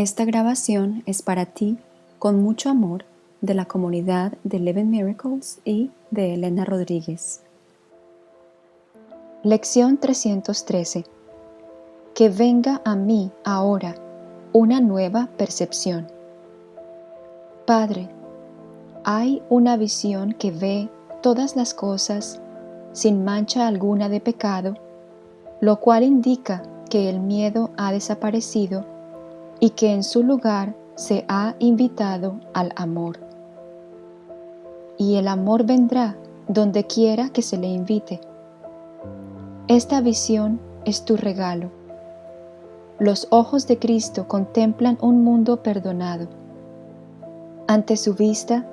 Esta grabación es para ti, con mucho amor, de la comunidad de Living Miracles y de Elena Rodríguez. Lección 313 Que venga a mí ahora una nueva percepción. Padre, hay una visión que ve todas las cosas sin mancha alguna de pecado, lo cual indica que el miedo ha desaparecido y que en su lugar se ha invitado al amor. Y el amor vendrá donde quiera que se le invite. Esta visión es tu regalo. Los ojos de Cristo contemplan un mundo perdonado. Ante su vista,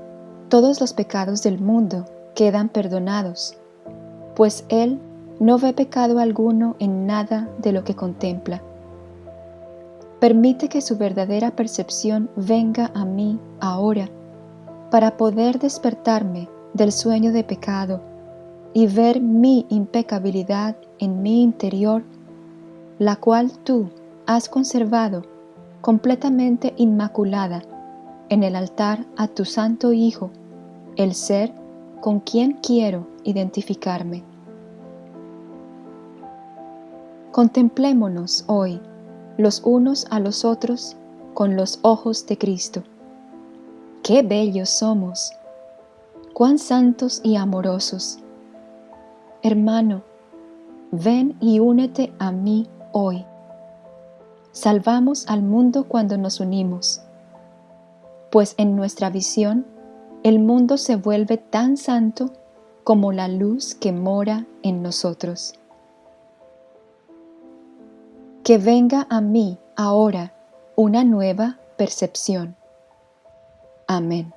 todos los pecados del mundo quedan perdonados, pues Él no ve pecado alguno en nada de lo que contempla. Permite que su verdadera percepción venga a mí ahora para poder despertarme del sueño de pecado y ver mi impecabilidad en mi interior, la cual tú has conservado completamente inmaculada en el altar a tu Santo Hijo, el ser con quien quiero identificarme. Contemplémonos hoy los unos a los otros con los ojos de Cristo. ¡Qué bellos somos! ¡Cuán santos y amorosos! Hermano, ven y únete a mí hoy. Salvamos al mundo cuando nos unimos, pues en nuestra visión el mundo se vuelve tan santo como la luz que mora en nosotros que venga a mí ahora una nueva percepción. Amén.